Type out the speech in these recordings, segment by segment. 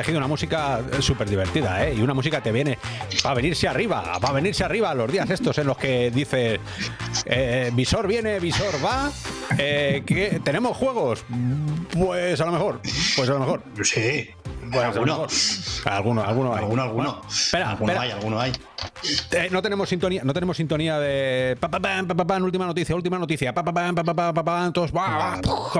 Que elegido una música súper divertida, ¿eh? Y una música te viene para venirse arriba, para venirse arriba los días estos en los que dice eh, visor viene, visor va. Eh, ¿qué? ¿Tenemos juegos? Pues a lo mejor. Pues a lo mejor. Sí. Pues a lo alguno. Alguno, alguno hay. Alguno, alguno. espera, alguno espera. hay, alguno hay. Eh, no tenemos sintonía, no tenemos sintonía de pa, pa, pa, última noticia, última noticia, pa, pa, pam, pa, pa, pa, pa, pam, todos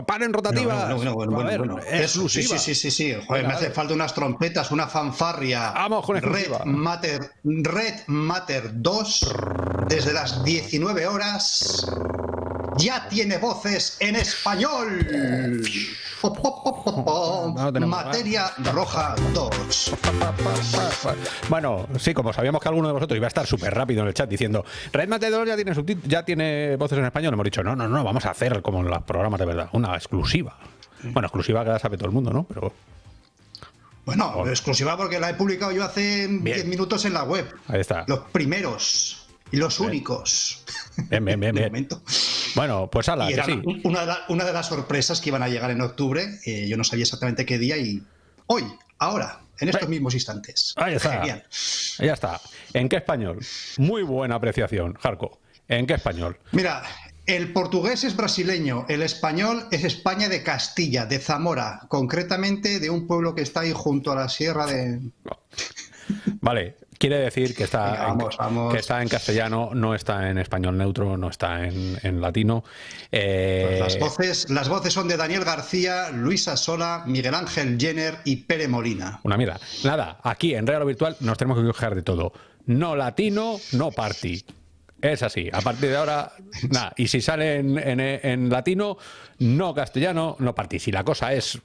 paren rotativas. Bueno, bueno, bueno, A ver, bueno, bueno. Eso, sí, exclusiva. sí, sí, sí, sí. Joder, Venga, me hace falta unas trompetas, una fanfarria. Vamos con Red. Matter, Red Matter 2, desde las 19 horas, ya tiene voces en español. No Materia Roja 2. Bueno, sí, como sabíamos que alguno de vosotros iba a estar súper rápido en el chat diciendo Red Mate 2 ya tiene ya tiene voces en español, hemos dicho, no, no, no, vamos a hacer como en los programas de verdad, una exclusiva. Bueno, exclusiva que la sabe todo el mundo, ¿no? Pero Bueno, exclusiva porque la he publicado yo hace 10 minutos en la web. ahí está. Los primeros y los únicos. Bien, bien, bien, De bien. momento. Bueno, pues ala, Y que sí. una, de la- una de las sorpresas que iban a llegar en octubre. eh, yo no sabía exactamente qué día y hoy, ahora, en estos Ahí. mismos instantes. Ahí está. Genial. Ya está. ¿En qué español? Muy buena apreciación, Jarco. ¿En qué español? Mira, el portugués es brasileño, el español es España de Castilla, de Zamora, concretamente de un pueblo que está ahí junto a la sierra de... Vale, quiere decir que está, Venga, vamos, en, vamos. que está en castellano, no está en español neutro, no está en, en latino. Eh, Pues las, voces, las voces son de Daniel García, Luisa Sola, Miguel Ángel Jenner y Pere Molina. Una mierda. Nada, aquí en Real Virtual nos tenemos que quejar de todo. No latino, no party. Es así. A partir de ahora, nada. Y si sale en, en- en latino, no castellano, no party. Si la cosa es,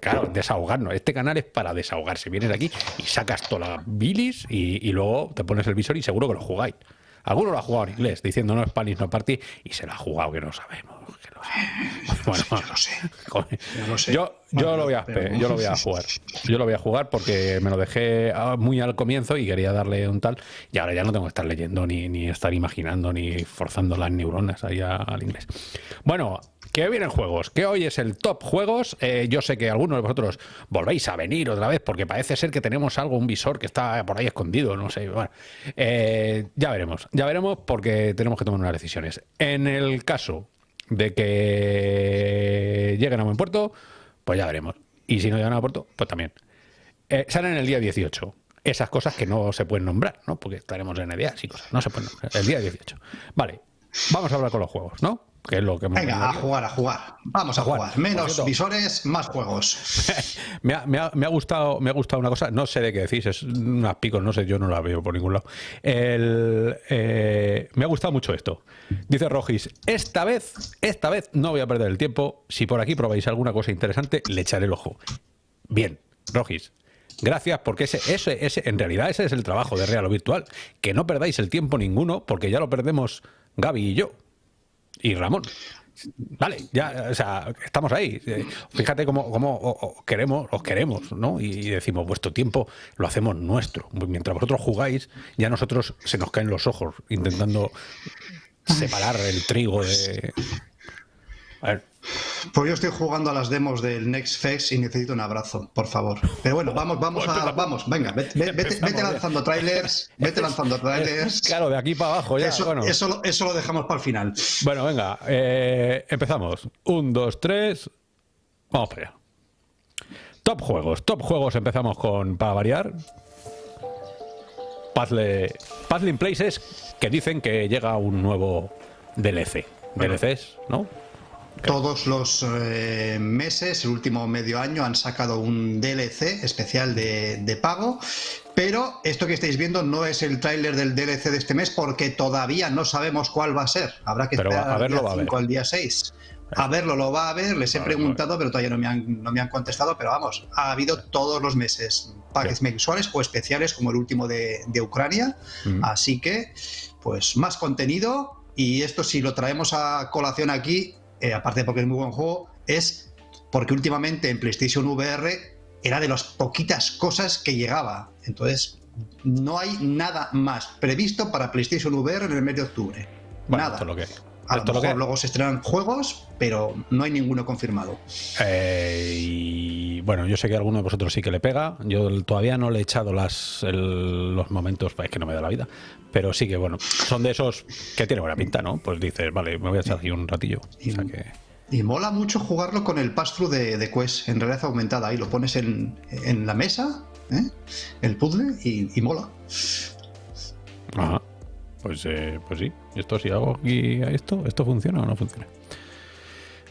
claro, desahogarnos. Este canal es para desahogarse. Vienes aquí y sacas toda la bilis y, y luego te pones el visor y seguro que lo jugáis. Alguno lo ha jugado en inglés, diciendo no Spanish, no party, y se lo ha jugado que no sabemos. Que lo sabemos. Bueno, Yo lo sé. Yo lo sé. Yo, yo Bueno, lo voy a yo lo voy a jugar. Yo lo voy a jugar porque me lo dejé ah, muy al comienzo y quería darle un tal. Y ahora ya no tengo que estar leyendo ni, ni estar imaginando ni forzando las neuronas ahí a- al inglés. Bueno, que vienen juegos, que hoy es el top juegos. Eh, yo sé que algunos de vosotros volvéis a venir otra vez porque parece ser que tenemos algo, un visor que está por ahí escondido, no sé. Bueno, eh, ya veremos, ya veremos porque tenemos que tomar unas decisiones. En el caso de que lleguen a buen puerto, pues ya veremos. Y si no llegan a buen puerto, pues también. Eh, salen el día 18. Esas cosas que no se pueden nombrar, ¿no? Porque estaremos en EDIAS y cosas. No se pueden nombrar. El día 18. Vale. Vamos a hablar con los juegos, ¿no? Que es lo que Venga, a jugar, a jugar. Vamos a A jugar. Menos visores, más juegos. me, ha, me ha- me ha gustado, me ha gustado una cosa, no sé de qué decís, es unas picos, no sé, yo no la veo por ningún lado. El, eh, me ha gustado mucho esto. Dice Rojis, esta vez, esta vez no voy a perder el tiempo. Si por aquí probáis alguna cosa interesante, le echaré el ojo. Bien, Rojis. Gracias, porque ese, ese, ese, en realidad ese es el trabajo de Real o Virtual. Que no perdáis el tiempo ninguno, porque ya lo perdemos Gaby y yo. Y Ramón. Vale, ya, o sea, estamos ahí. Eh, Fíjate cómo, cómo queremos, os queremos, ¿no? Y decimos, vuestro tiempo lo hacemos nuestro. Mientras vosotros jugáis, ya nosotros se nos caen los ojos intentando separar el trigo de. A ver, Pues yo estoy jugando a las demos del Next Fest y necesito un abrazo, por favor. Pero bueno, vamos, vamos a, vamos, venga, vete, vete- lanzando trailers, vete lanzando trailers. claro, de aquí para abajo ya. Eso, bueno. eso, lo- eso lo dejamos para el final. Bueno, venga, eh, empezamos. Un, dos, tres. Vamos para allá. Top juegos. Top juegos empezamos con, para variar, Puzzle, Puzzling Places, que dicen que llega un nuevo DLC. Bueno. DLCs, ¿no? Todos los eh, meses, el último medio año, han sacado un DLC especial de, de pago. Pero esto que estáis viendo no es el tráiler del DLC de este mes porque todavía no sabemos cuál va a ser. Habrá que esperar al día va a 5 ver. al día 6. A verlo lo va a ver, les he preguntado, pero todavía no me, han, no me han contestado. Pero vamos, ha habido todos los meses packs mensuales o especiales como el último de, de Ucrania. Así que, pues más contenido. Y esto si lo traemos a colación aquí, eh, aparte porque es muy buen juego, es porque últimamente en PlayStation VR era de las poquitas cosas que llegaba. Entonces, no hay nada más previsto para PlayStation VR en el mes de octubre. Bueno, nada. esto es lo que hay. A lo mejor luego se estrenan juegos, pero no hay ninguno confirmado. Eh, y bueno, yo sé que alguno de vosotros sí que le pega. Yo todavía no le he echado las, los momentos, es que no me da la vida. Pero sí que, bueno, son de esos que tiene buena pinta, ¿no? Pues dices, vale, me voy a echar aquí un ratillo. Y, mola mucho jugarlo con el pass-through de, de, Quest en realidad aumentada. Ahí lo pones en, en la mesa, ¿eh? el puzzle, y, y mola. Ajá. Pues, eh, pues sí, esto si hago aquí esto, ¿esto funciona o no funciona?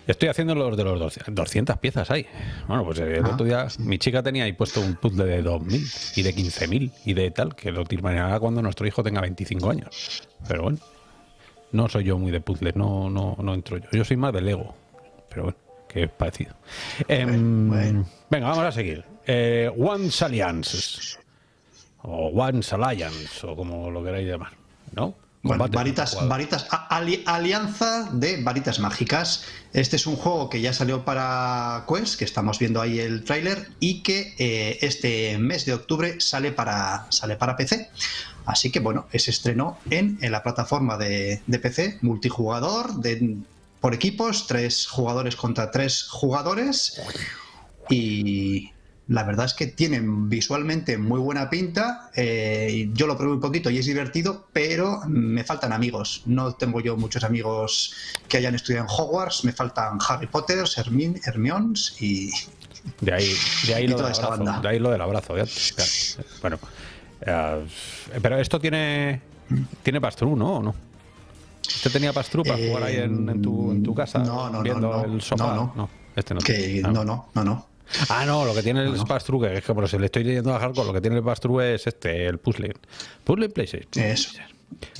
Estoy haciendo los de los 200 piezas ahí. Bueno, pues el otro día ah, mi chica tenía ahí puesto un puzzle de 2.000 y de 15.000 y de tal, que lo terminará cuando nuestro hijo tenga 25 años. Pero bueno, no soy yo muy de puzzles, no, no, no entro yo. Yo soy más de Lego, pero bueno, que es parecido. Em, venga, vamos a seguir. Eh, Once Alliance, o Once Alliance, o como lo queráis llamar. ¿No? varitas, varitas alianza de varitas mágicas. Este es un juego que ya salió para Quest, que estamos viendo ahí el tráiler, y que eh, este mes de octubre sale para, sale para PC. Así que bueno, es estreno en, en la plataforma de, de, PC, multijugador, de, por equipos, tres jugadores contra tres jugadores. Y, la verdad es que tienen visualmente muy buena pinta. Eh, yo lo probé un poquito y es divertido, pero me faltan amigos. No tengo yo muchos amigos que hayan estudiado en Hogwarts. Me faltan Harry Potter, Hermione, Hermiones y. De ahí, de ahí, lo, del abrazo, de ahí lo del abrazo. Bueno, eh, pero esto tiene. Tiene Pastru, ¿no? ¿O no? ¿Usted tenía Pastru para jugar ahí en, tu, casa? No, no, viendo no, el sofá? No, no. Este no. Que, no, no, no, no. Ah, no, lo que tiene el pass es que por si le estoy leyendo a Hardcore, lo que tiene el pass es este, el puzzle. Puzzle PlayStation. Eso.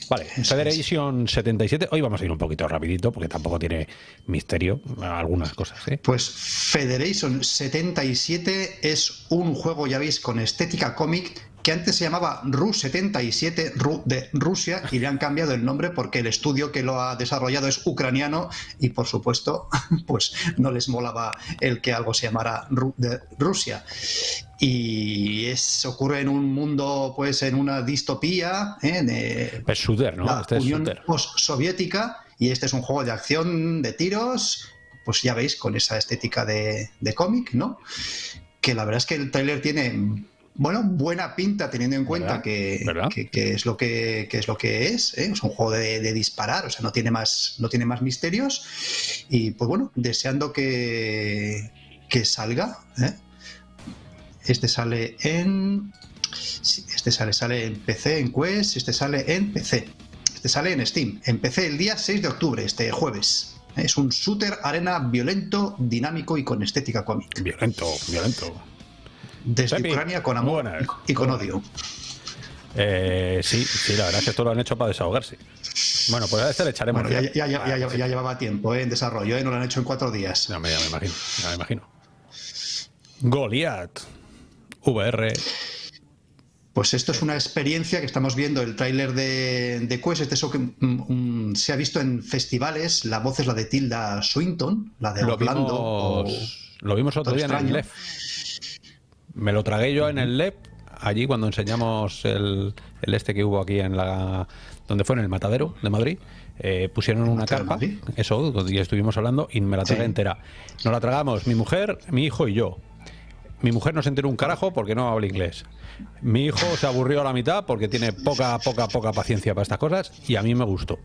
Vale, Federation 77. Hoy vamos a ir un poquito rapidito porque tampoco tiene misterio algunas cosas. ¿eh? Pues Federation 77 es un juego, ya veis, con estética cómic que antes se llamaba RU77, RU de Rusia, y le han cambiado el nombre porque el estudio que lo ha desarrollado es ucraniano y por supuesto, pues no les molaba el que algo se llamara RU de Rusia. Y es, ocurre en un mundo, pues en una distopía, ¿eh? de es ¿no? la este Unión soviética y este es un juego de acción, de tiros, pues ya veis, con esa estética de, de cómic, ¿no? Que la verdad es que el trailer tiene bueno, buena pinta teniendo en cuenta que, es lo que, es lo que es, ¿eh? es un juego de, disparar, o sea, no tiene más, no tiene más misterios. Y pues bueno, deseando que, que salga. ¿eh? Este sale en. Este sale, sale en PC, en Quest, este sale en PC. Este sale en Steam. En PC el día 6 de octubre, este jueves. Es un shooter arena violento, dinámico y con estética cómic. Violento, violento desde Ucrania con amor y con odio. Eh, sí, sí, la verdad es que esto lo han hecho para desahogarse. Bueno, pues a este le echaremos. Bueno, ya, ya, llevaba tiempo eh, en desarrollo, eh, no lo han hecho en cuatro días. Ya, me, imagino, ya me imagino. Goliath, VR. Pues esto es una experiencia que estamos viendo, el tráiler de, de, Quest, este que mm, mm, se ha visto en festivales, la voz es la de Tilda Swinton, la de Orlando. lo vimos otro día en el Left. Me lo tragué yo en el LEP, allí cuando enseñamos el, este que hubo aquí en la. donde fue en el Matadero de Madrid. Eh, pusieron una carpa, eso, y estuvimos hablando, y me la tragué entera. Nos la tragamos mi mujer, mi hijo y yo. Mi mujer no se enteró un carajo porque no habla inglés. Mi hijo se aburrió a la mitad porque tiene poca, poca, poca paciencia para estas cosas y a mí me gustó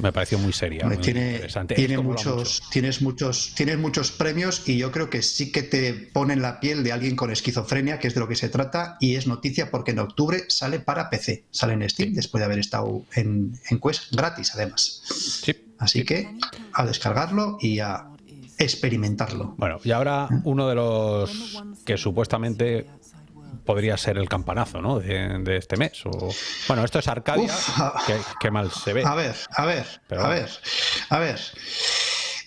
me pareció muy seria. tiene, interesante. Tiene muchos, tienes muchos, tienes muchos premios y yo creo que sí que te pone en la piel de alguien con esquizofrenia, que es de lo que se trata, y es noticia porque en octubre sale para PC, sale en Steam, después de haber estado en, Quest gratis además. Así que a descargarlo y a experimentarlo. Bueno, y ahora uno de los que supuestamente podría ser el campanazo ¿no? de, este mes. O, bueno, esto es Arcadia, que, mal se ve. A ver, a ver, a ver, a ver.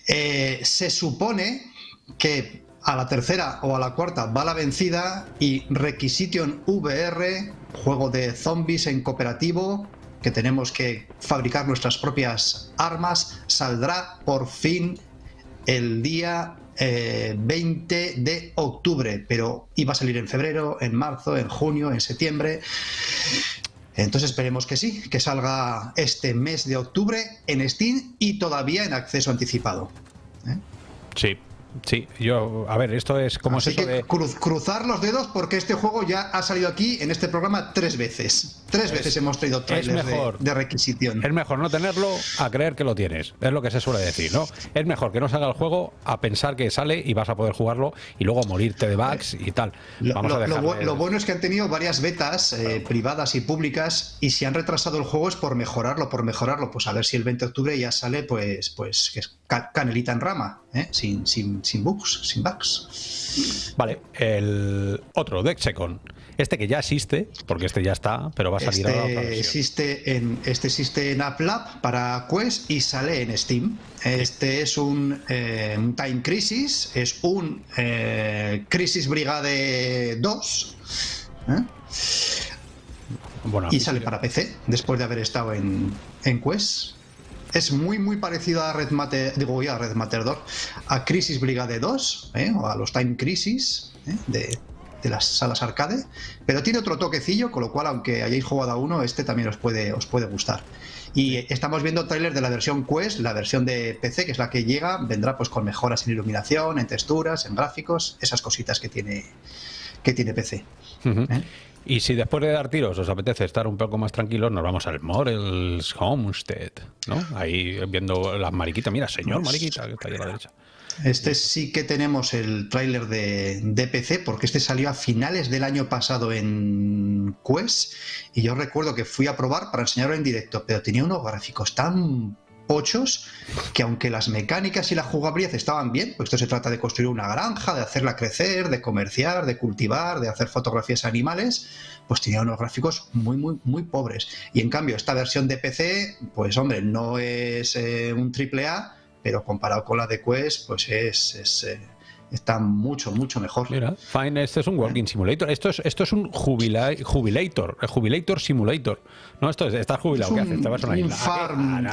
Eh, se supone que a la tercera o a la cuarta va la vencida y Requisition VR, juego de zombies en cooperativo, que tenemos que fabricar nuestras propias armas, saldrá por fin el día 20 eh, de octubre, pero iba a salir en febrero, en marzo, en junio, en septiembre. Entonces esperemos que sí, que salga este mes de octubre en Steam y todavía en acceso anticipado. ¿eh? Sí, Sí, yo, a ver, esto es como Así que cruzar los dedos porque este juego ya ha salido aquí en este programa tres veces. Tres veces hemos traído trailers de, requisición. Es mejor no tenerlo a creer que lo tienes. Es lo que se suele decir, ¿no? Es mejor que no salga el juego a pensar que sale y vas a poder jugarlo y luego morirte de bugs y tal. Vamos lo, a lo, bueno es que han tenido varias betas eh, privadas y públicas y si han retrasado el juego es por mejorarlo, por mejorarlo. Pues a ver si el 20 de octubre ya sale, pues, pues que es canelita en rama, ¿eh? sin, sin sin bugs, sin bugs. Vale, el otro, Dexecon. Este que ya existe, porque este ya está, pero va a salir este ahora existe en Este existe en AppLab para Quest y sale en Steam. Este es un, eh, Time Crisis, es un eh, Crisis Brigade 2. ¿eh? y sale para PC, después de haber estado en, en Quest es muy muy parecido a Red Matter, digo a Red Matter 2, a Crisis Brigade 2, ¿eh? o a los Time Crisis ¿eh? de, las salas arcade, pero tiene otro toquecillo, con lo cual aunque hayáis jugado a uno, este también os puede, os puede gustar. Y estamos viendo trailers de la versión Quest, la versión de PC, que es la que llega, vendrá pues con mejoras en iluminación, en texturas, en gráficos, esas cositas que tiene, que tiene PC. Y si después de dar tiros os apetece estar un poco más tranquilos, nos vamos al Morels Homestead, ¿no? Ahí viendo las mariquitas. Mira, señor mariquita, que está ahí a la derecha. Este sí que tenemos el tráiler de, de, PC, porque este salió a finales del año pasado en Quest, y yo recuerdo que fui a probar para enseñarlo en directo, pero tenía unos gráficos tan pochos que aunque las mecánicas y la jugabilidad estaban bien, pues esto se trata de construir una granja, de hacerla crecer, de comerciar, de cultivar, de hacer fotografías animales, pues tenía unos gráficos muy, muy, muy pobres. Y en cambio, esta versión de PC, pues hombre, no es eh, un triple A, pero comparado con la de Quest, pues es, eh, está mucho, mucho mejor. Mira, fine, este es un walking simulator. Esto es, esto es un jubilator, el jubilator simulator. No, esto es, estás jubilado, ¿qué haces? Te vas a una isla. Farm,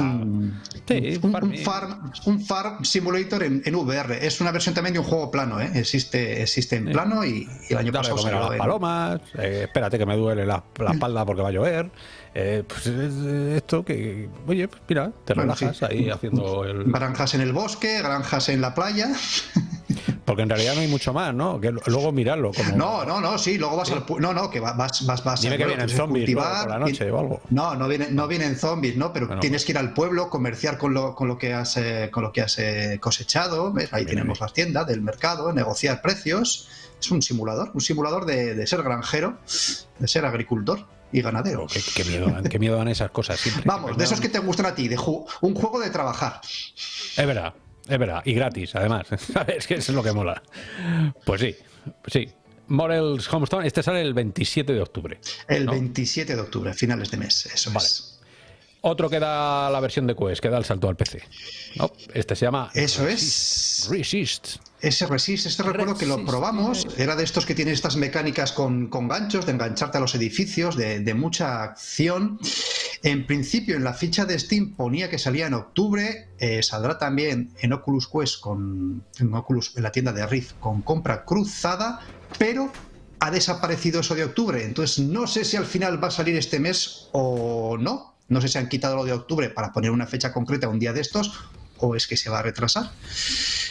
un, sí, un, farm, un farm simulator en, VR. Es una versión también de un juego plano, ¿eh? Existe, existe en plano y, el año pasado comer a las palomas, eh, espérate que me duele la, la espalda porque va a llover. Eh, pues esto que, oye, pues mira, te relajas ahí haciendo el... Granjas en el bosque, granjas en la playa. Porque en realidad no hay mucho más, ¿no? Que luego mirarlo. Como... No, no, no, sí, luego vas al. No, no, que vas, vas, vas Dime que vienen zombies por la noche o algo. No, no vienen, no vienen zombies, ¿no? Pero tienes que ir al pueblo, comerciar con lo, con lo que has, eh, con lo que has eh, cosechado. ¿ves? Ahí tenemos las tiendas del mercado, negociar precios. Es un simulador, un simulador de, de ser granjero, de ser agricultor y ganadero. Oh, qué, miedo, dan, qué miedo dan esas cosas siempre. Vamos, de esos que te gustan a ti, de un juego de trabajar. Es verdad, es verdad, y gratis, además. Es que eso es lo que mola. Pues sí, sí. Morels Homestone, este sale el 27 de octubre. El 27 de octubre, finales de mes, eso vale. es. Otro que da la versión de Quest, que da el salto al PC. Este se llama. Eso es. Resist. Ese Resist, este recuerdo que lo probamos, era de estos que tienen estas mecánicas con, ganchos, de engancharte a los edificios, de, mucha acción. En principio, en la ficha de Steam ponía que salía en octubre, eh, saldrá también en Oculus Quest, con, en, Oculus, en la tienda de Rift, con compra cruzada, pero ha desaparecido eso de octubre. Entonces, no sé si al final va a salir este mes o no. No sé si han quitado lo de octubre para poner una fecha concreta un día de estos o es que se va a retrasar.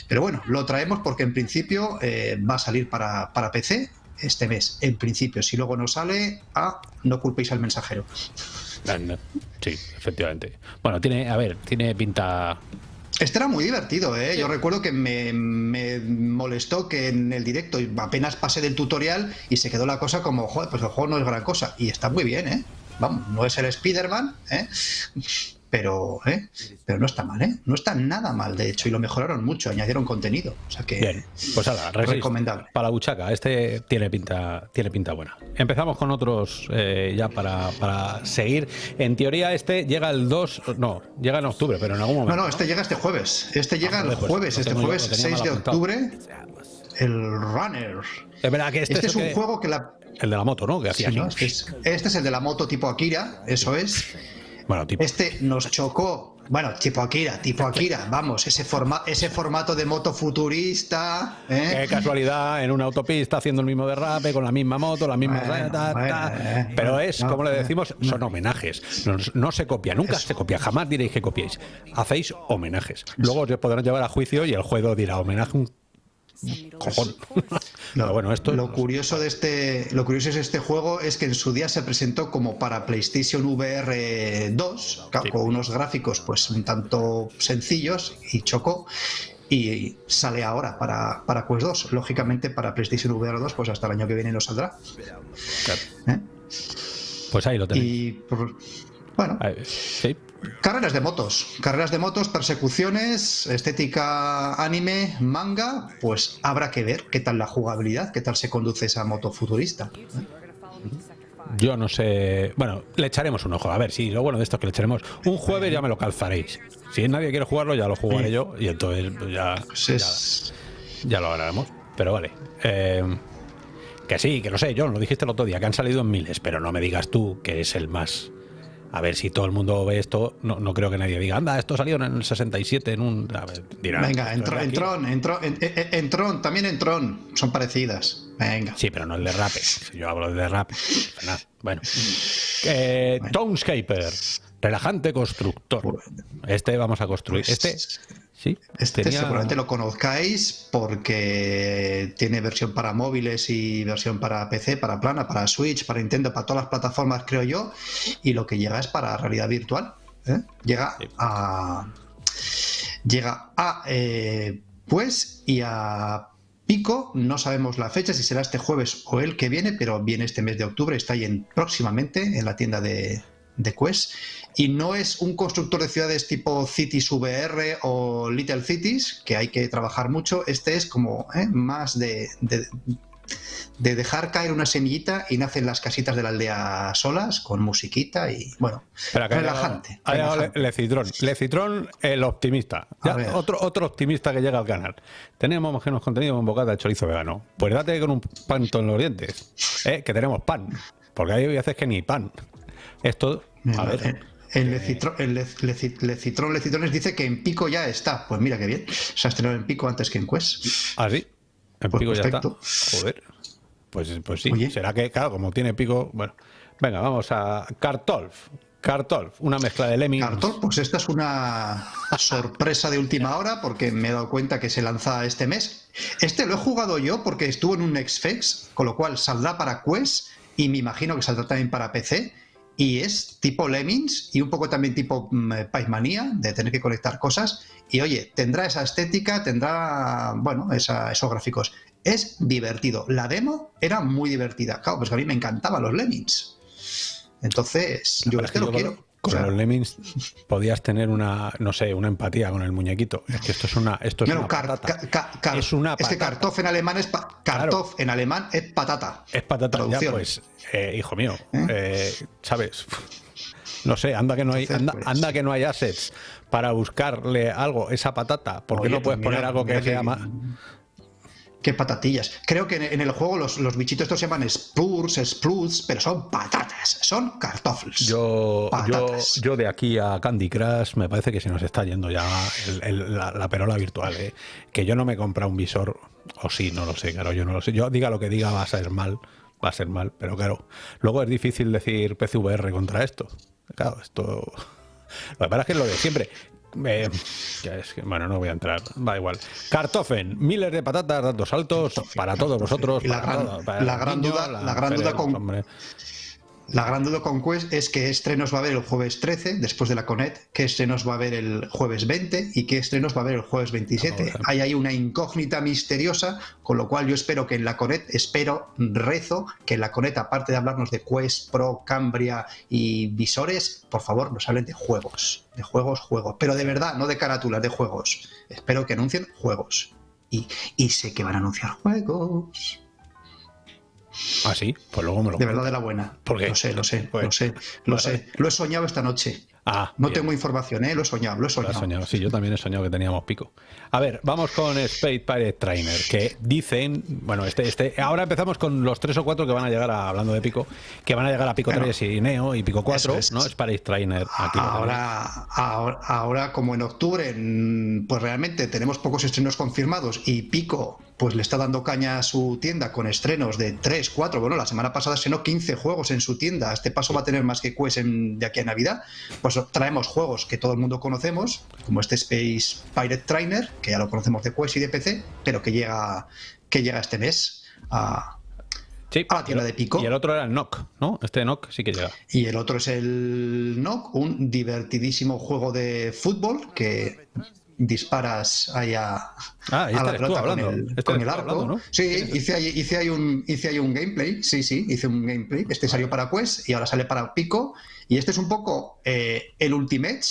Pero bueno, lo traemos porque en principio eh, va a salir para, PC este mes. En principio, si luego no sale, ah, no culpéis al mensajero. Ah, sí, efectivamente. Bueno, tiene, a ver, tiene pinta este era muy divertido, ¿eh? Yo recuerdo que me, me, molestó que en el directo apenas pasé del tutorial y se quedó la cosa como, joder, pues el juego no es gran cosa. Y está muy bien, ¿eh? Vamos, no es el Spider-Man, ¿eh? pero, ¿eh? pero no está mal, ¿eh? No está nada mal, de hecho, y lo mejoraron mucho, añadieron contenido. O sea que Bien, pues ahora, recomendable. Para la buchaca, este tiene pinta, tiene pinta buena. Empezamos con otros eh, ya para, para, seguir. En teoría, este llega el 2, no, llega en octubre, pero en algún momento. No, no, este llega este jueves. Este llega ah, el jueves, este jueves 6 de octubre. El Runner. Es verdad que este, este es, un juego que la. El de la moto, ¿no? Que hacía este, es, este es el de la moto tipo Akira, eso es. Este nos chocó Bueno, tipo Akira, tipo Akira, vamos, ese, forma, ese formato de moto futurista. ¿eh? Qué casualidad, en una autopista haciendo el mismo derrape, con la misma moto, la misma. eh, Pero es, como le decimos, son homenajes. No, se copia, nunca se copia, jamás diréis que copiéis. Hacéis homenajes. Luego os podrán llevar a juicio y el juego dirá homenaje un cojón. Lo, bueno, esto lo curioso de este lo curioso de este juego es que en su día se presentó como para PlayStation VR 2, con unos gráficos pues un tanto sencillos y chocó y sale ahora para, para Quest 2. Lógicamente para PlayStation VR 2 pues hasta el año que viene no saldrá. ¿Eh? Pues ahí lo tenéis. Y bueno, sí. Carreras de motos, carreras de motos, persecuciones, estética anime, manga, pues habrá que ver qué tal la jugabilidad, qué tal se conduce esa moto futurista. Yo no sé. Bueno, le echaremos un ojo. A ver, si lo bueno de esto es que le echaremos. Un jueves ya me lo calzaréis. Si nadie quiere jugarlo, ya lo jugaré yo. Y entonces pues ya, pues ya, lo haremos. Pero vale. Eh, que sí, que no sé, yo lo dijiste el otro día, que han salido en miles, pero no me digas tú que es el más a ver si todo el mundo ve esto, no, no creo que nadie diga, anda, esto salió en el 67 en un... Venga, en, Tron, en, Tron, también en Tron, son parecidas. Venga. Sí, pero no el de rap. Yo hablo de rap. Bueno. Eh, Townscaper, relajante constructor. Este vamos a construir. Este este seguramente lo conozcáis porque tiene versión para móviles y versión para PC, para plana, para Switch, para Nintendo, para todas las plataformas, creo yo. Y lo que llega es para realidad virtual. ¿eh? Llega a. Llega a. Eh, pues y a Pico, no sabemos la fecha, si será este jueves o el que viene, pero viene este mes de octubre, está ahí en, próximamente en la tienda de, de Quest y no es un constructor de ciudades tipo Cities VR o Little Cities, que hay que trabajar mucho, este es como ¿eh? más de, de, dejar caer una semillita y nacen las casitas de la aldea solas, con musiquita y bueno, relajante. Lecitrón, Lecitrón el optimista, otro, otro optimista que llega al canal. Tenemos más que nos contenido con bocata de chorizo vegano. Pues date con un pan en los dientes, ¿eh? que tenemos pan, porque hay veces que ni pan. Esto, a ver. El Lecitrón, Lecitrones dice que en Pico ya está. Pues mira qué bien. Se ha estrenado en Pico antes que en Quest. Ah, sí. En pues Pico ya está. Joder. Pues, pues sí. Será que, claro, como tiene Pico. Bueno. Venga, vamos a Cartolf. Cartolf, una mezcla de Lemmings. Cartolf, pues esta es una sorpresa de última hora porque me he dado cuenta que se lanza este mes. Este lo he jugado yo porque estuvo en un Xfex, con lo cual saldrá para Quest y me imagino que saldrá también para PC y es tipo Lemmings y un poco también tipo mm, Paismanía, de tener que conectar cosas. Y oye, tendrá esa estética, tendrá, bueno, esos gráficos. Es divertido. La demo era muy divertida. Claro, pues a mí me encantaban los Lemmings. Entonces, yo este lo quiero. Con los Lemmings podías tener una, no sé, una empatía con el muñequito. Es que esto es una, esto es una patata. es una patata. Es que Kartoff en alemán es Kartoff en alemán es patata. Es patata. Ya, pues, eh, hijo mío, ¿Eh? Eh, ¿sabes? No sé, anda que no hay, anda, pues que no hay assets para buscarle algo esa patata. ¿Por qué no puedes pues poner algo que se llama Qué patatillas. Creo que en, el juego los, bichitos estos se llaman spurs, spruts, pero son patatas, son cartofles. Yo, yo, de aquí a Candy Crush me parece que se nos está yendo ya la, perola virtual. ¿eh? Que yo no me compra un visor, o sí, no lo sé, claro, yo no lo sé. Yo diga lo que diga va a ser mal, va a ser mal, pero claro, luego es difícil decir PCVR contra esto. Claro, esto... Lo que pasa es que es lo de siempre. Eh, es que, bueno, no voy a entrar, va igual. Cartofen, miles de patatas dando saltos para todos vosotros. la, gran, duda, la, gran duda con, la gran duda con Quest es qué estrenos va a haber el jueves 13, después de la Conet, qué estrenos va a haber el jueves 20 y qué estrenos va a haber el jueves 27. Hay ahí una incógnita misteriosa, con lo cual yo espero que en la Conet, espero, rezo, que en la Conet, aparte de hablarnos de Quest, Pro, Cambria y visores, por favor nos hablen de juegos, de juegos, juegos, pero de verdad, no de carátulas, de juegos. Espero que anuncien juegos. Y, y sé que van a anunciar juegos. Ah, sí, pues luego me lo. De verdad, de la buena. ¿Por Lo sé, lo sé, lo pues, sé, lo sé. Lo he soñado esta noche. Ah, no bien. tengo información, ¿eh? lo he soñado, lo he Lo has soñado. soñado. Sí, yo también he soñado que teníamos pico. A ver, vamos con Spade Pirate Trainer, que dicen, bueno, este, este, ahora empezamos con los tres o cuatro que van a llegar a, hablando de pico, que van a llegar a pico Bueno, 3 y Neo y pico 4, eso es. ¿no? Spade Trainer. Aquí lo. Ahora, ahora, ahora, como en octubre, pues realmente tenemos pocos estrenos confirmados y Pico pues le está dando caña a su tienda con estrenos de 3, 4, bueno, la semana pasada estrenó 15 juegos en su tienda, este paso va a tener más que Quest en- de aquí a Navidad, pues traemos juegos que todo el mundo conocemos, como este Space Pirate Trainer, que ya lo conocemos de Quest y de PC, pero que llega, que llega este mes a, Sí, a la tienda de Pico. Y el otro era el Nock, ¿no? Este Nock sí que llega. Y el otro es el Knock, un divertidísimo juego de fútbol que disparas ahí a, Ah, a este la pelota con el, Este con el arco. hablando, ¿no? Sí, hice ahí, hice, ahí un, hice ahí un gameplay, sí, sí, hice un gameplay. Este salió para Quest y ahora sale para Pico. Y este es un poco eh, el Ultimate,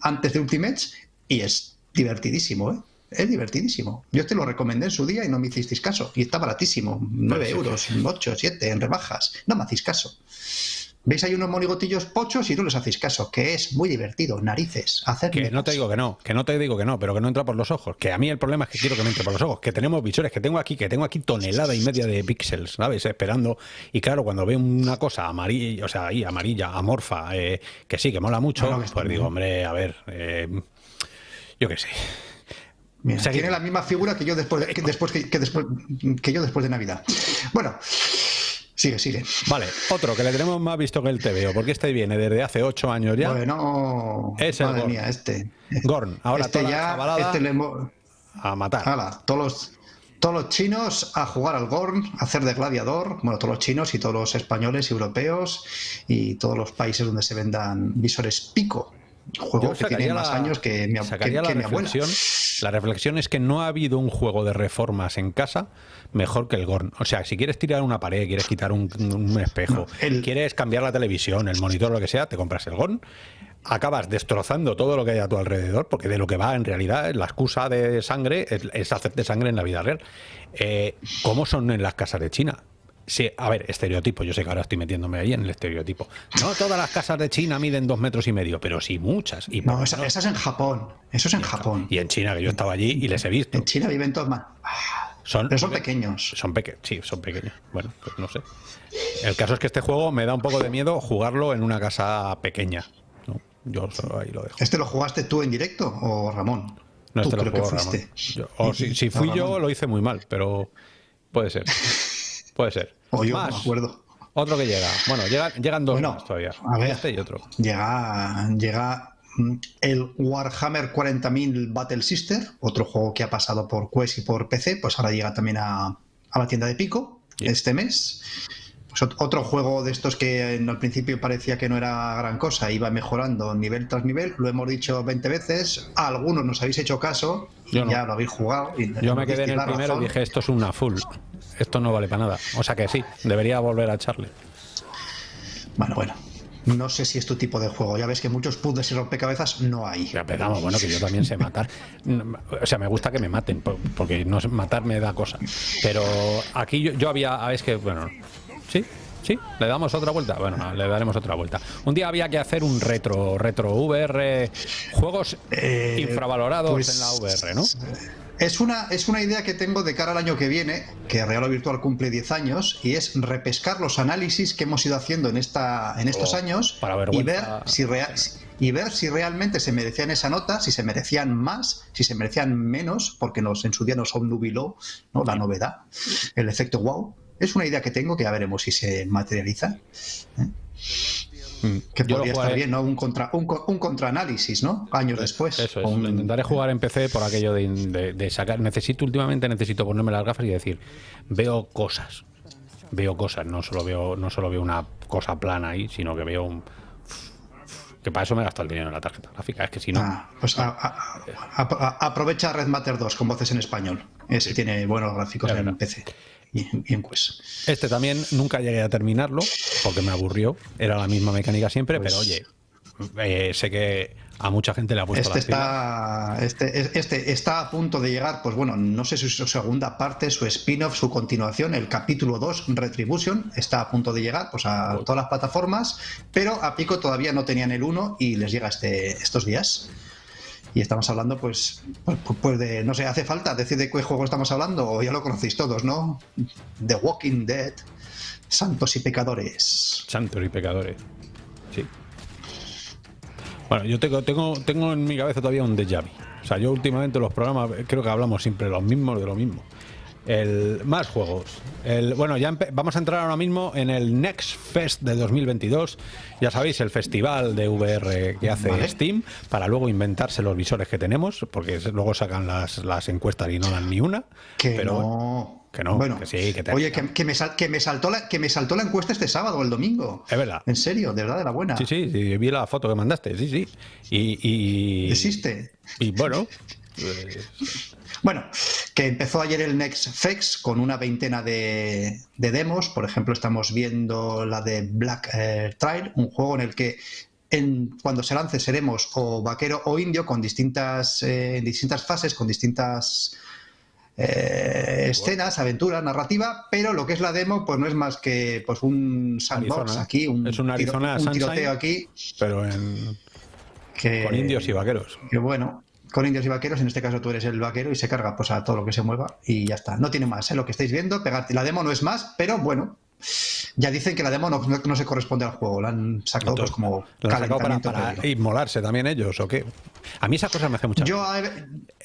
antes de Ultimate, y es divertidísimo, ¿eh? Es divertidísimo. Yo te lo recomendé en su día y no me hicisteis caso. Y está baratísimo. 9 sí. euros, 8, 7 en rebajas. No me hacéis caso. Veis ahí unos monigotillos pochos y no les hacéis caso, que es muy divertido. Narices, hacer Que no te digo que no, que no te digo que no, pero que no entra por los ojos. Que a mí el problema es que quiero que me entre por los ojos. Que tenemos visores, que tengo aquí, que tengo aquí tonelada y media de píxeles, ¿sabes? Esperando. Y claro, cuando veo una cosa amarilla, o sea, ahí amarilla, amorfa, eh, que sí, que mola mucho, No, no, pues bien. digo, hombre, a ver, eh, yo qué sé. Mira, tiene la misma figura que yo después de, que después que, que después que yo después de Navidad. Bueno, sigue, sigue. Vale, otro que le tenemos más visto que el TVO, porque este viene desde hace ocho años ya. Bueno, Es el madre Gorn. mía, este. Gorn, ahora este toda ya, este le a matar. Todos los todos los chinos a jugar al Gorn, a hacer de gladiador, bueno, todos los chinos y todos los españoles y europeos y todos los países donde se vendan visores pico. Juego que tiene más años que mi, que- que mi abuela. La reflexión es que no ha habido un juego de reformas en casa mejor que el Gorn. O sea, si quieres tirar una pared, quieres quitar un, un espejo, No, el- quieres cambiar la televisión, el monitor, lo que sea, te compras el Gorn. Acabas destrozando todo lo que hay a tu alrededor, porque de lo que va en realidad, la excusa de sangre es, es hacerte sangre en la vida real. Eh, ¿Cómo son en las casas de China? Sí, a ver, estereotipo. Yo sé que ahora estoy metiéndome ahí en el estereotipo. No todas las casas de China miden dos metros y medio, pero sí muchas. Y No, esa, esa es en Japón. Eso es en Japón. y en China, que yo estaba allí y les he visto. En China viven todos más. Son, Pero son pequeños. Son pequeños, sí, son pequeños. Bueno, pues no sé. El caso es que este juego me da un poco de miedo jugarlo en una casa pequeña. ¿no? Yo solo ahí lo dejo. ¿Este lo jugaste tú en directo o Ramón? No, tú este lo juego Ramón. Yo- o si, si fui Ah, yo, lo hice muy mal, pero puede ser. Puede ser. O yo, Más, me acuerdo. Otro que llega. Bueno, llega- llegan dos Bueno, más todavía. a ver. Este y otro. Llega, llega mm, el Warhammer 40.000 Battle Sister, otro juego que ha pasado por Quest y por PC, pues ahora llega también a, a la tienda de Pico este mes. Pues ot- otro juego de estos que en- al principio parecía que no era gran cosa, iba mejorando nivel tras nivel, lo hemos dicho 20 veces, a algunos nos habéis hecho caso, y Yo no. ya lo habéis jugado. y Yo me quedé en el primero y dije, esto es una full. Esto no vale para nada. O sea que sí, debería volver a echarle. Bueno, bueno. No sé si es tu tipo de juego. Ya ves que muchos puzzles y rompecabezas no hay. Ya empezamos, bueno, que yo también sé matar. O sea, me gusta que me maten, por- porque no sé- matar me da cosa. Pero aquí yo, yo había, ah, es que, bueno, sí, sí, le damos otra vuelta. Bueno, le daremos otra vuelta. Un día había que hacer un retro, retro VR, juegos Eh, infravalorados pues, en la VR, ¿no? Es una, es una idea que tengo de cara al año que viene, que Real o Virtual cumple 10 años, y es repescar los análisis que hemos ido haciendo en, esta, en estos Oh, años para y ver, si rea- y ver si realmente se merecían esa nota, si se merecían más, si se merecían menos, porque nos, en su día nos obnubiló ¿no? la novedad, el efecto wow. Es una idea que tengo que ya veremos si se materializa. Mm. Que Yo lo podría estar bien, ¿no? Un, contra, un, un contraanálisis, ¿no? Años después. Eso es, un- intentaré jugar en PC por aquello de, de- de sacar. Necesito, últimamente necesito ponerme las gafas y decir, veo cosas. Veo cosas, no solo veo, no solo veo una cosa plana ahí, sino que veo un. Que para eso me gasto el dinero en la tarjeta gráfica. Es que si no. Ah, pues a- a- a- aprovecha Red Matter 2 con voces en español. Ese tiene buenos gráficos en. PC y en, y en Quest. Este también nunca llegué a terminarlo porque me aburrió. Era la misma mecánica siempre, Pues- pero oye, eh, sé que a mucha gente le ha puesto este está, este, este, está a punto de llegar, pues bueno, no sé si su segunda parte, su spin-off, su continuación, el capítulo 2, Retribution, está a punto de llegar pues a todas las plataformas, pero a Pico todavía no tenían el 1 y les llega este, estos días. Y estamos hablando, pues, pues, pues, de, no sé, hace falta decir de qué juego estamos hablando, o ya lo conocéis todos, ¿no? The Walking Dead, Santos y Pecadores. Santos y Pecadores, sí. Bueno, yo tengo, tengo, tengo en mi cabeza todavía un déjà vu. O sea, yo últimamente los programas creo que hablamos siempre los mismos de lo mismo. El, más juegos. El, bueno, ya vamos a entrar ahora mismo en el Next Fest de 2022. Ya sabéis, el festival de VR que hace Steam, para luego inventarse los visores que tenemos, porque luego sacan las, las encuestas y no dan ni una. Que pero, no. Que no, bueno, que sí, que te... Oye, que, me que, me saltó la, que me saltó la encuesta este sábado o el domingo. Es verdad. En serio, de verdad, de la buena. Sí, sí, sí vi la foto que mandaste, sí, sí. Y. y ¿Existe? Y bueno. Bueno, que empezó ayer el Next Fex con una veintena de, demos. Por ejemplo, estamos viendo la de Black eh, Trail, un juego en el que en, cuando se lance seremos o vaquero o indio con distintas, eh, distintas fases, con distintas eh, escenas, aventura, narrativa, pero lo que es la demo pues no es más que pues un sandbox aquí, un, es Arizona un tiroteo aquí. Pero en... con indios y vaqueros. Que bueno, con indios y vaqueros, en este caso tú eres el vaquero y se carga pues a todo lo que se mueva y ya está. No tiene más, ¿eh? lo que estáis viendo, pegarte la demo no es más, pero bueno, ya dicen que la demo no, se corresponde al juego, la han sacado pues, como calentamiento para, para inmolarse también ellos o qué. A mí esa cosa me hace mucha Yo, hay,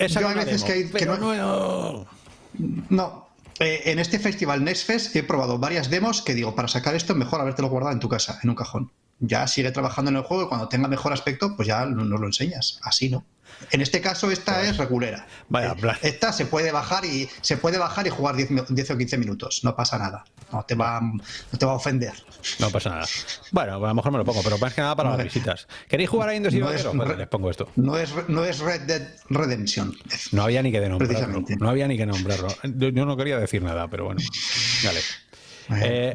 yo hay veces que, no, no, no. Eh, en este festival Nextfest he probado varias demos que digo, para sacar esto mejor habértelo guardado en tu casa, en un cajón. Ya sigue trabajando en el juego y cuando tenga mejor aspecto, pues ya no, lo enseñas. Así no. En este caso esta es regulera. Vaya, eh, esta se puede bajar y se puede bajar y jugar 10, o 15 minutos, no pasa nada. No te va no te va a ofender. No pasa nada. Bueno, a lo mejor me lo pongo, pero más que nada para las visitas. ¿Queréis jugar a Indios y no les pongo esto. No es, no es Red Dead Redemption. No había ni que nombrarlo. No había ni que nombrarlo. Yo, no quería decir nada, pero bueno. Dale. eh,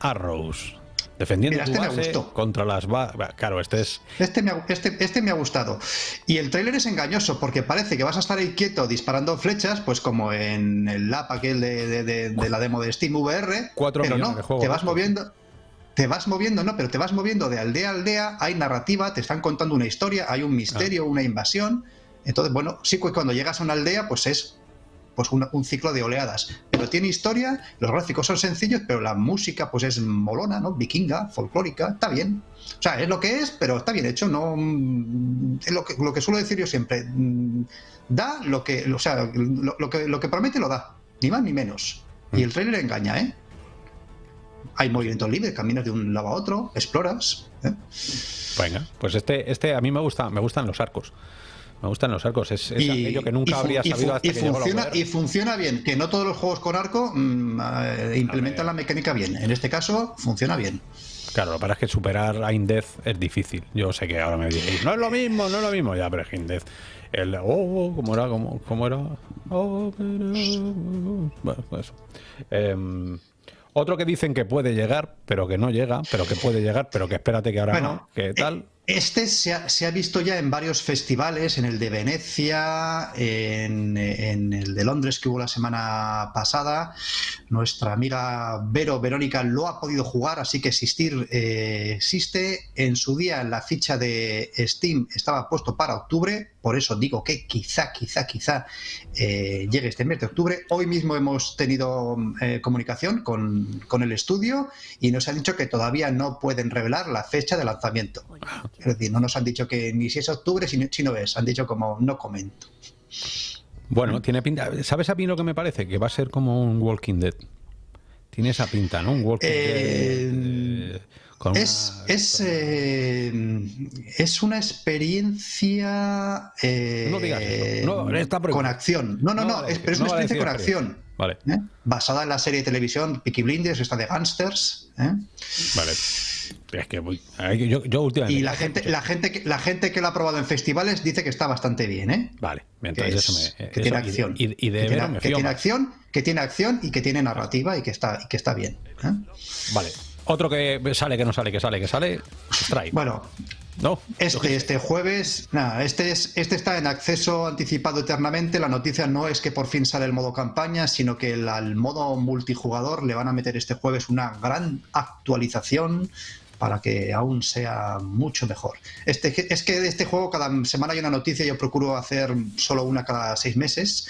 Arrows. Defendiendo este contra las... Claro, este es... Este me, ha, este, este me ha gustado. Y el tráiler es engañoso porque parece que vas a estar ahí quieto disparando flechas, pues como en el lap aquel de, de, la demo de Steam VR. Cuatro pero no, te vas moviendo... Te vas moviendo, no, pero te vas moviendo de aldea a aldea, hay narrativa, te están contando una historia, hay un misterio, ah. una invasión. Entonces, bueno, sí que cuando llegas a una aldea, pues es pues un, ciclo de oleadas. Pero tiene historia, los gráficos son sencillos, pero la música pues es molona, ¿no? Vikinga, folclórica, está bien. O sea, es lo que es, pero está bien hecho, no es lo que, lo que suelo decir yo siempre. Mm, da lo que, o sea, lo, que, promete lo da, ni más ni menos. Y el trailer engaña, ¿eh? Hay movimiento libre, caminas de un lado a otro, exploras. ¿eh? Venga, pues este, este a mí me gusta, me gustan los arcos. Me gustan los arcos, es, aquello que nunca habría sabido hasta que funciona, Y funciona bien, que no todos los juegos con arco mm, eh, implementan la mecánica bien. En este caso, funciona bien. Claro, lo que pasa es que superar a Indez es difícil. Yo sé que ahora me diréis, no es lo mismo, no es lo mismo. Ya, pero es que Indez, el oh, oh, ¿cómo era? ¿Cómo, cómo era? Oh, bueno, pues eh, otro que dicen que puede llegar, pero que no llega, pero que puede llegar, pero que espérate que ahora no, que tal. Este se ha, visto ya en varios festivales, en el de Venecia, en, el de Londres que hubo la semana pasada. Nuestra amiga Vero Verónica lo ha podido jugar, así que existir eh, existe. En su día la ficha de Steam estaba puesto para octubre, por eso digo que quizá, quizá, quizá eh, llegue este mes de octubre. Hoy mismo hemos tenido eh, comunicación con, con el estudio y nos ha dicho que todavía no pueden revelar la fecha de lanzamiento. Es decir, no nos han dicho que ni si es octubre, si no, es. Han dicho como no comento. Bueno, tiene pinta. ¿Sabes a mí lo que me parece? Que va a ser como un Walking Dead. Tiene esa pinta, ¿no? Un Walking Dead. Eh, es, es, eh, es, una experiencia eh, no digas eso. con acción. No, no, no, pero es una experiencia con acción. Vale. Basada en la serie de televisión Peaky Blinders, esta de Gangsters. Vale. Es que yo, yo, últimamente. Y la gente, la, gente que, la gente que lo ha probado en festivales dice que está bastante bien, ¿eh? Vale, entonces eso me. Que tiene acción. Y, de, que, tiene, que tiene, acción, que tiene acción y que tiene narrativa y que está, y que está bien. ¿eh? Vale. Otro que sale, que no sale, que sale, que sale. Strike. Bueno, No. Este, este jueves, nada, este, es, este está en acceso anticipado eternamente. La noticia no es que por fin sale el modo campaña, sino que al modo multijugador le van a meter este jueves una gran actualización para que aún sea mucho mejor. Este, es que de este juego cada semana hay una noticia, yo procuro hacer solo una cada seis meses,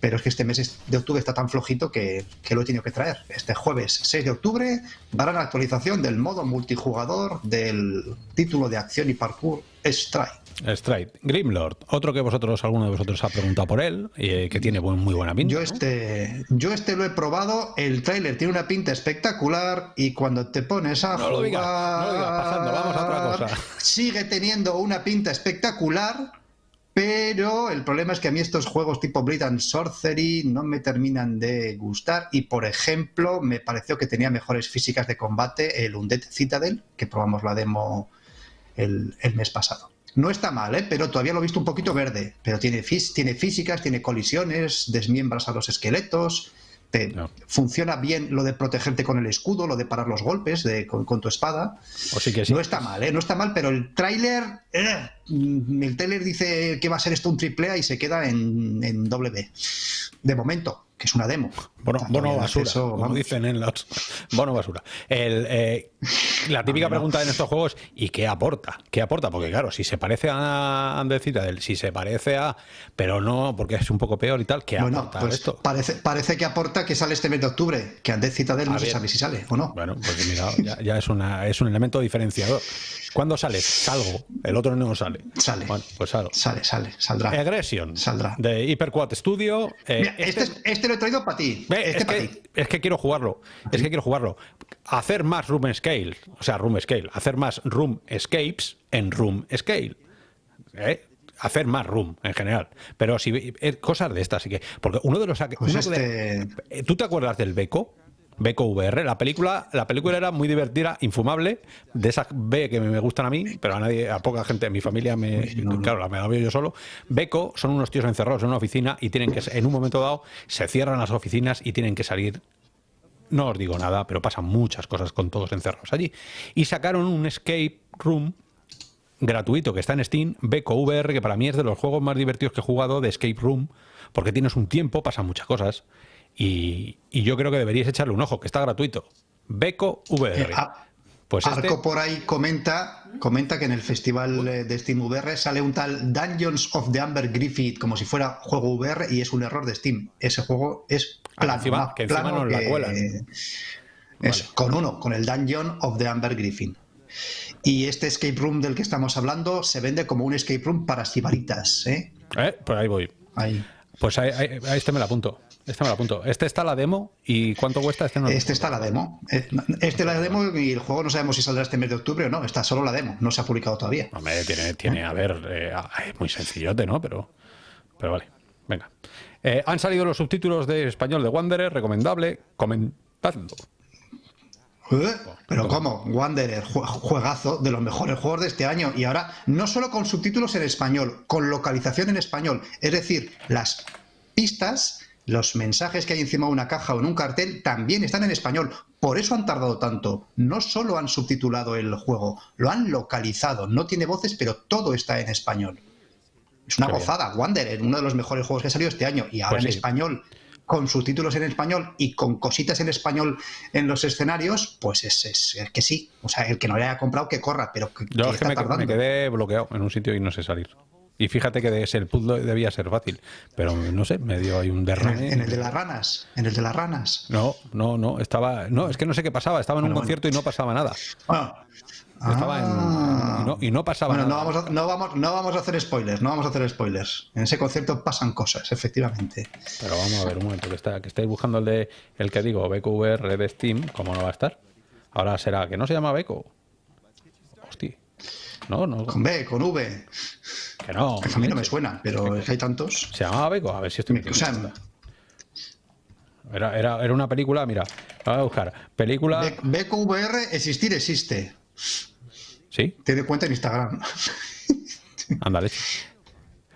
pero es que este mes de octubre está tan flojito que, lo he tenido que traer. Este jueves 6 de octubre darán la actualización del modo multijugador del título de acción y parkour Strike. Strike. Grimlord, otro que vosotros, alguno de vosotros ha preguntado por él, y eh, que tiene muy buena pinta. Yo este, yo este lo he probado, el tráiler tiene una pinta espectacular y cuando te pones a no Lo digas, no lo digas, pasando, vamos a otra cosa. Sigue teniendo una pinta espectacular, pero el problema es que a mí estos juegos tipo Blade Sorcery no me terminan de gustar y por ejemplo me pareció que tenía mejores físicas de combate el Undead Citadel, que probamos la demo el mes pasado. No está mal, ¿eh? pero todavía lo he visto un poquito verde. Pero tiene, tiene físicas, tiene colisiones, desmiembras a los esqueletos. Funciona bien lo de protegerte con el escudo, lo de parar los golpes con, tu espada. O sí que sí. No está mal, ¿eh? No está mal, pero el tráiler... Eh, el tráiler dice que va a ser esto un triple A y se queda en, en doble B. De momento que es una demo. Bono, bono basura, como dicen en los... Bono basura. El, eh, la típica pregunta en estos juegos, ¿y qué aporta? ¿Qué aporta? Porque claro, si se parece a Andecita del si se parece a... Pero no, porque es un poco peor y tal, ¿qué aporta pues esto? Parece, parece que aporta que sale este mes de octubre, que Andecita del no se sabe si sale o no. Bueno, pues mira, ya, ya es, una, es un elemento diferenciador. ¿Cuándo sale? Salgo. El otro no sale. Sale. Bueno, pues salgo. Sale, sale, saldrá. Aggression. Saldrá. De Hyperquad Studio. Eh, este, este, este, lo he traído para ti. Este es, que, es que quiero jugarlo. Es que quiero jugarlo. Hacer más room scale. O sea, room scale. Hacer más room escapes en room scale. ¿Eh? hacer más room en general. Pero si eh, cosas de estas, así que. Porque uno de los. Pues este... ¿Tú te acuerdas del Beco? Beco VR. La película, la película era muy divertida, infumable, de esas B que me gustan a mí, pero a nadie, a poca gente en mi familia me, claro, la me la veo yo solo. Beco son unos tíos encerrados en una oficina y tienen que, en un momento dado, se cierran las oficinas y tienen que salir. No os digo nada, pero pasan muchas cosas con todos encerrados allí. Y sacaron un escape room gratuito que está en Steam, Beco VR, que para mí es de los juegos más divertidos que he jugado de escape room, porque tienes un tiempo, pasan muchas cosas y, yo creo que deberíais echarle un ojo, que está gratuito. Beco VR. Eh, pues Arco este por ahí comenta, comenta que en el festival de Steam VR sale un tal Dungeons of the Amber Griffith como si fuera juego VR y es un error de Steam. Ese juego es ah, plano, que encima, no la cuela. con uno, con el Dungeon of the Amber Griffin. Y este escape room del que estamos hablando se vende como un escape room para sibaritas. ¿eh? ¿Eh? Pues ahí voy. Ahí. Pues ahí, ahí, este me lo apunto. Este me lo apunto. Este está la demo y ¿cuánto cuesta este? No este está la demo. Eh, este la demo y el juego no sabemos si saldrá este mes de octubre o no. Está solo la demo. No se ha publicado todavía. Hombre, tiene, tiene a ver, eh, es muy sencillote, ¿no? Pero, pero vale. Venga. Eh, han salido los subtítulos de español de Wanderer, recomendable. Comentadlo. Pero ¿cómo? Wanderer, juegazo de los mejores juegos de este año. Y ahora, no solo con subtítulos en español, con localización en español. Es decir, las pistas los mensajes que hay encima de una caja o en un cartel también están en español. Por eso han tardado tanto. No solo han subtitulado el juego, lo han localizado. No tiene voces, pero todo está en español. Es una gozada. Wanderer, uno de los mejores juegos que ha salido este año. Y ahora pues en español, con subtítulos en español y con cositas en español en los escenarios, pues es, es, que sí. O sea, el que no le haya comprado, que corra, pero que, Yo es que me quedé bloqueado en un sitio y no sé salir. Y fíjate que de el puzzle debía ser fácil, pero no sé, me dio ahí un derrame. ¿En el, de las ranas? ¿En el de las ranas? No, no, no, estaba, no, es que no sé qué pasaba, estaba en un concierto y no pasaba nada. Estaba en, ah. y, no, pasaba nada. No vamos, no, vamos, no vamos a hacer spoilers, no vamos a hacer spoilers. En ese concierto pasan cosas, efectivamente. Pero vamos a ver un momento, que, está, que estáis buscando el de el que digo, BQVR de Steam, ¿cómo no va a estar? Ahora será que no se llama Beco. Hostia. No, no. Con B, con V. Que no. A mí no me suena, pero es que hay tantos. ¿Se llamaba Beco? A ver si estoy era, era, era, una película, mira, voy a buscar. Película. Beco VR, existir existe. ¿Sí? Te cuenta en Instagram. Ándale.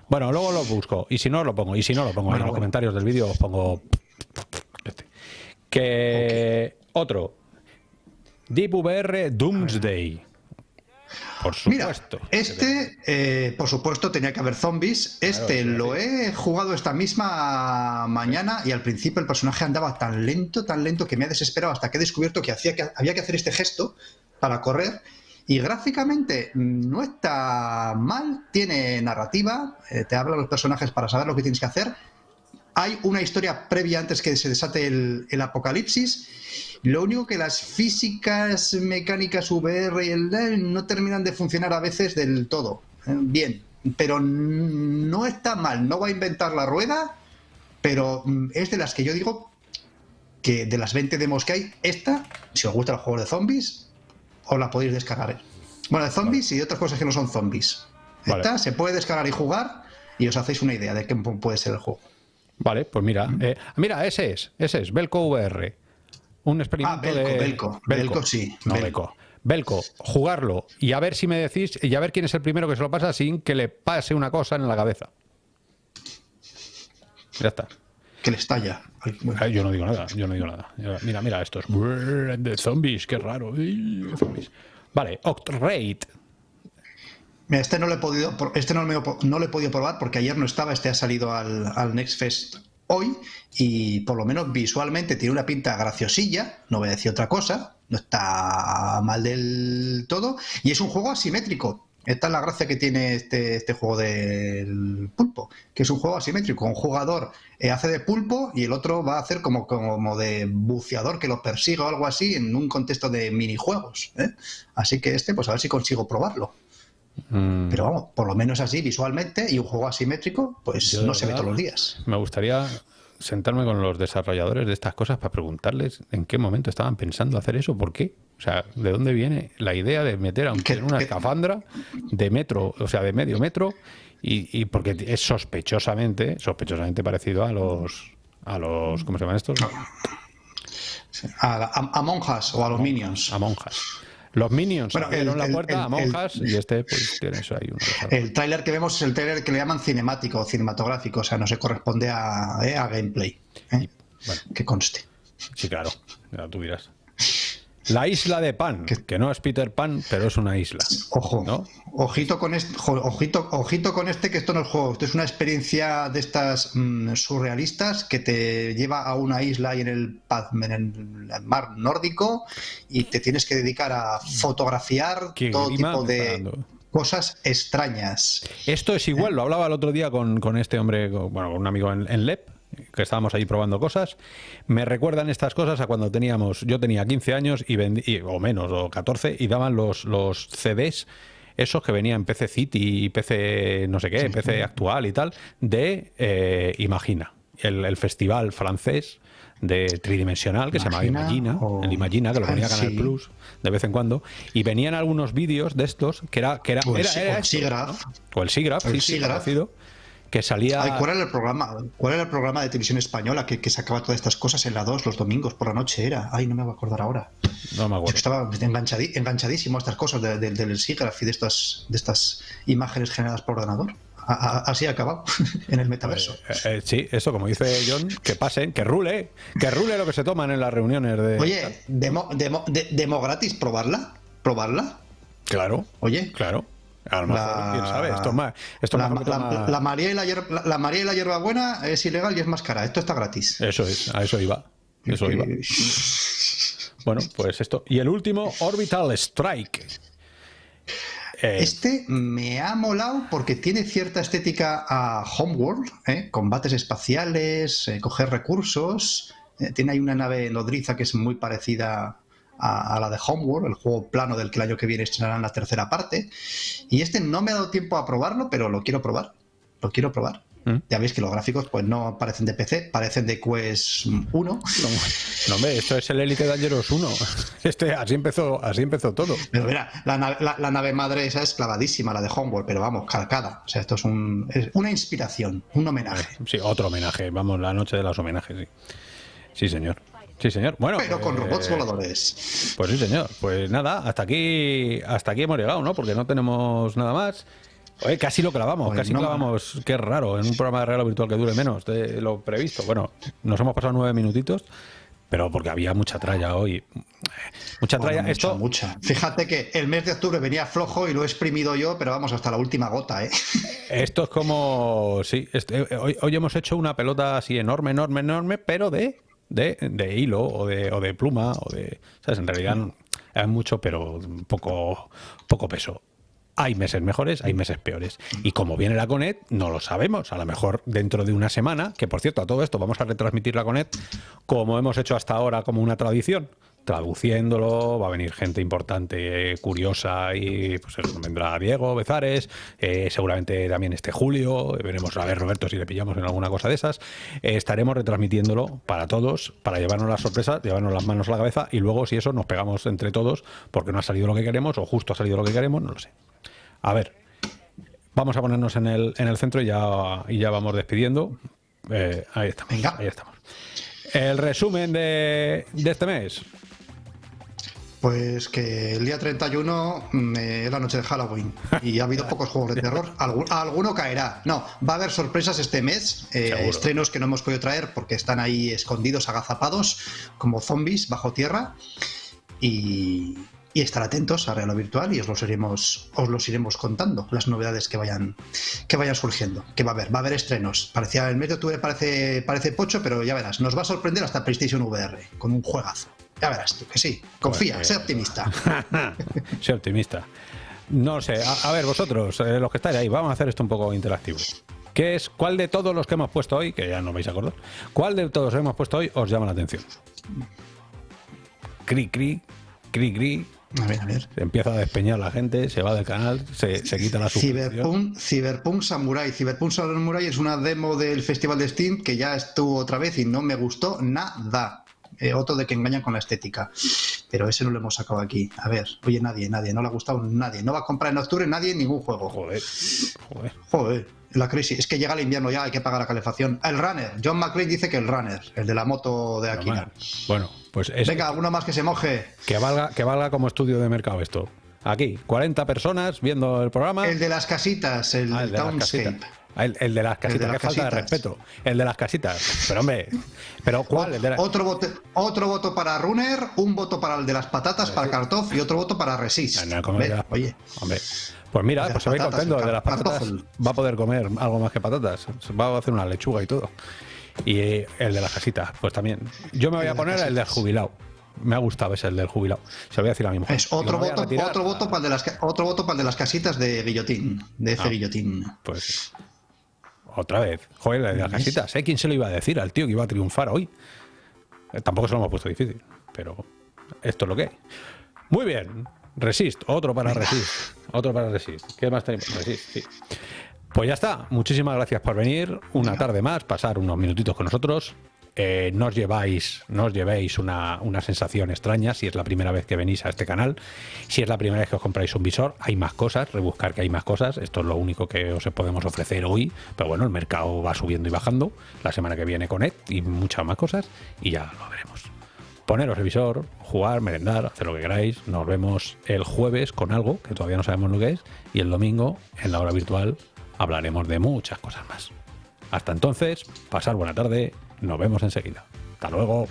Bueno, luego lo busco. Y si no, lo pongo. Y si no, lo pongo en los comentarios del vídeo. Os pongo. Este. Que. Otro. Deep VR Doomsday. Por supuesto. Mira, este, eh, por supuesto, tenía que haber zombies. Este lo he jugado esta misma mañana y al principio el personaje andaba tan lento, tan lento que me ha desesperado hasta que he descubierto que, hacía que había que hacer este gesto para correr. Y gráficamente no está mal, tiene narrativa, eh, te habla los personajes para saber lo que tienes que hacer. Hay una historia previa antes que se desate el, el apocalipsis lo único que las físicas mecánicas VR y el no terminan de funcionar a veces del todo. ¿eh? Bien, pero no está mal, no va a inventar la rueda, pero mm, es de las que yo digo que de las 20 demos que hay, esta, si os gusta el juego de zombies, os la podéis descargar. Bueno, de zombies y de otras cosas que no son zombies. Esta se puede descargar y jugar y os hacéis una idea de qué puede ser el juego. Vale, pues mira, eh, mira, ese es, ese es, Belco VR un experimento ah, Belco, de... Belco, Belco, sí. No, Belco. Belco, jugarlo y a ver si me decís, y a ver quién es el primero que se lo pasa sin que le pase una cosa en la cabeza. Ya está. Que le estalla. Yo no digo nada, yo no digo nada. Mira, mira, estos de zombies, qué raro. Zombies. Vale, Octraid. Este no lo he podido, este no, no lo he podido probar porque ayer no estaba, este ha salido al, al Next Fest hoy y por lo menos visualmente tiene una pinta graciosilla, no voy a decir otra cosa, no está mal del todo y es un juego asimétrico. Esta es la gracia que tiene este, este juego del pulpo, que es un juego asimétrico. Un jugador eh, hace de pulpo y el otro va a hacer como, como de buceador que lo persiga o algo así en un contexto de minijuegos. ¿eh? Así que este, pues a ver si consigo probarlo. Mm. Pero vamos, por lo menos así visualmente y un juego asimétrico, pues no se ve todos los días. Me gustaría sentarme con los desarrolladores de estas cosas para preguntarles en qué momento estaban pensando hacer eso, por qué. O sea, ¿de dónde viene la idea de meter a un en una escafandra de metro, o sea, de medio metro? Y, porque es sospechosamente, sospechosamente parecido a los, a los, ¿cómo se llaman estos? A, monjas o a los minions. A monjas. Los Minions bueno, abrieron la puerta a monjas y este pues tiene eso ahí. el tráiler que vemos es el tráiler que le llaman cinemático o cinematográfico, o sea, no se corresponde a, eh, gameplay. ¿eh? que conste. Sí, claro, ya tú dirás. La isla de Pan, que no es Peter Pan, pero es una isla. Ojo, ojito con este, ojito, ojito con este que esto no es juego, esto es una experiencia de estas mm, surrealistas que te lleva a una isla ahí en el, en el mar nórdico y te tienes que dedicar a fotografiar todo tipo de cosas extrañas. Esto es igual, lo hablaba el otro día con, este hombre, bueno, con un amigo en, en LEP, que estábamos ahí probando cosas, me recuerdan estas cosas a cuando teníamos, yo tenía 15 años y, vendí, o menos, o 14, y daban los, los CDs, esos que venían PC City, PC no sé qué, PC actual y tal, de eh, Imagina, el, festival francés de tridimensional que se llama Imagina, el Imagina, que lo ponía Canal Plus de vez en cuando, y venían algunos vídeos de estos que era... Que era, o el, era, el SIGGRAPH. O el SIGGRAPH, sí, sí, que salía... ¿cuál, era el programa, ¿Cuál era el programa de televisión española que, sacaba todas estas cosas en la 2 los domingos por la noche? Era, ay, no me voy a acordar ahora. No me acuerdo. estaba enganchadísimo a estas cosas del SIGGRAPH y de estas, de estas imágenes generadas por ordenador. así ha acabado en el metaverso. Eh, eh, sí, eso como dice John, que pasen, que rule, que rule lo que se toman en las reuniones de... Oye, demo, demo, demo gratis, probarla, probarla. Claro. Oye. Claro. A lo mejor, quién sabe, esto más, esto la, la, María y la, hierba, la María y la hierbabuena es ilegal y es más cara. Esto está gratis. Eso es, a eso iba. Eso iba. Bueno, pues esto. Y el último, Orbital Strike. Eh, este me ha molado porque tiene cierta estética a Homeworld, ¿eh? combates espaciales, eh, coger recursos. tiene ahí una nave nodriza que es muy parecida a, la de Homeworld, el juego plano del que el año que viene estrenarán la tercera parte. Y este no me ha dado tiempo a probarlo, pero lo quiero probar. Lo quiero probar. ¿Mm? Ya veis que los gráficos pues no parecen de PC, parecen de Quest 1. No, hombre, esto es el Elite Dangerous 1. Este, así, empezó, así empezó todo. Pero mira, la, nave madre esa es clavadísima, la de Homeworld, pero vamos, calcada. O sea, esto es, un, es una inspiración, un homenaje. Sí, otro homenaje. Vamos, la noche de los homenajes, sí. Sí, señor. Sí, señor. Bueno, pero con pues, robots voladores. Pues sí, señor. Pues nada, hasta aquí, hasta aquí hemos llegado, ¿no? Porque no tenemos nada más. Oye, casi lo clavamos, pues casi clavamos. Qué raro, en un programa de regalo virtual que dure menos de lo previsto. Bueno, nos hemos pasado nueve minutitos, pero porque había mucha tralla hoy. Mucha tralla. Mucha, Esto, mucha. Fíjate que el mes de octubre venía flojo y lo he exprimido yo, pero vamos hasta la última gota, ¿eh? esto es como. Sí, este- hoy, hoy hemos hecho una pelota así enorme, enorme, enorme, pero de, de, de hilo o de, o de pluma o de. ¿Sabes? En realidad es mucho, pero poco, poco peso. Hay meses mejores, hay meses peores. Y como viene la Conet, no lo sabemos. A lo mejor dentro de una semana, que por cierto, a todo esto vamos a retransmitir la Conet como hemos hecho hasta ahora, como una tradición. Traduciéndolo, va a venir gente importante, eh, curiosa, y pues eso, vendrá Diego Bezares, eh, seguramente también este Julio, veremos a ver Roberto si le pillamos en alguna cosa de esas. Eh, estaremos retransmitiéndolo para todos, para llevarnos la sorpresa, llevarnos las manos a la cabeza y luego si eso nos pegamos entre todos porque no ha salido lo que queremos o justo ha salido lo que queremos, no lo sé. A ver, vamos a ponernos en el, en el centro y ya, y ya vamos despidiendo. Eh, ahí estamos. Venga. Ahí estamos. El resumen de, de este mes. Pues que el día 31 mm, eh, es la noche de Halloween y ha habido pocos juegos de terror. Algu- alguno caerá. No, va a haber sorpresas este mes. eh, estrenos que no hemos podido traer porque están ahí escondidos, agazapados, como zombies bajo tierra. Y, y estar atentos a Realo Virtual y os los iremos, os los iremos contando, las novedades que vayan, que vayan surgiendo. Que va a haber, va a haber estrenos. Parecía el mes de octubre parece, parece pocho, pero ya verás, nos va a sorprender hasta PlayStation VR con un juegazo. Ya verás tú que sí. Confía, Pues, sé optimista. Soy optimista. No sé, a, a ver, vosotros, eh, los que estáis ahí, vamos a hacer esto un poco interactivo. ¿Qué es, cuál de todos los que hemos puesto hoy, que ya no vais a acordar, cuál de todos los que hemos puesto hoy os llama la atención? Cri, cri, cri, cri. A ver, a ver. Se empieza a despeñar la gente, se va del canal, se, se quita la. Cyberpunk, Cyberpunk Samurai. Cyberpunk Samurai es una demo del Festival de Steam que ya estuvo otra vez y no me gustó nada. Eh, otro de que engañan con la estética. Pero ese no lo hemos sacado aquí. A ver, oye, nadie, nadie, no le ha gustado nadie. No va a comprar en octubre nadie ningún juego. Joder, joder. Joder, la crisis. Es que llega el invierno ya, hay que pagar la calefacción. El runner. John McClane dice que el runner, el de la moto de Akira. Bueno, pues es Venga, alguno más que se moje. que valga, que valga como estudio de mercado esto. Aquí, 40 personas viendo el programa. El de las casitas, el, Ah, el de las Townscape. casitas. Ah, El, el de las casitas, las qué falta de respeto. El de las casitas. Pero hombre, ¿pero cuál? El de la- Otro, voto, otro voto para Runner, un voto para el de las patatas, para Kartoff y otro voto para Resist. Ah, no, como las- Oye, Hombre, pues mira, pues se patatas, contento. El de las patatas va a poder comer algo más que patatas. Va a hacer una lechuga y todo. Y eh, el de las casitas, pues también. Yo me voy a poner el del jubilado. Me ha gustado ese, el del jubilado. Se lo voy a decir a mi mujer. es otro voto, otro voto para el de las otro voto para el de las casitas de Guillotín, de F Ah. Guillotín. Pues otra vez. Joder, de las casitas. ¿eh? ¿Quién se lo iba a decir al tío que iba a triunfar hoy? Eh, tampoco se lo hemos puesto difícil, pero esto es lo que hay. Muy bien. Resist, otro para Resist. Otro para Resist. ¿Qué más tenemos? Resist, sí. Pues ya está. Muchísimas gracias por venir. Una tarde más, pasar unos minutitos con nosotros. Eh, no os lleváis, no os llevéis una, una sensación extraña si es la primera vez que venís a este canal. Si es la primera vez que os compráis un visor, hay más cosas, rebuscar que hay más cosas. Esto es lo único que os podemos ofrecer hoy. Pero bueno, el mercado va subiendo y bajando. La semana que viene Connect y muchas más cosas. Y ya lo veremos. Poneros el visor, jugar, merendar, hacer lo que queráis. Nos vemos el jueves con algo que todavía no sabemos lo que es. Y el domingo, en la hora virtual, hablaremos de muchas cosas más. Hasta entonces, pasar buena tarde. Nos vemos enseguida. Hasta luego.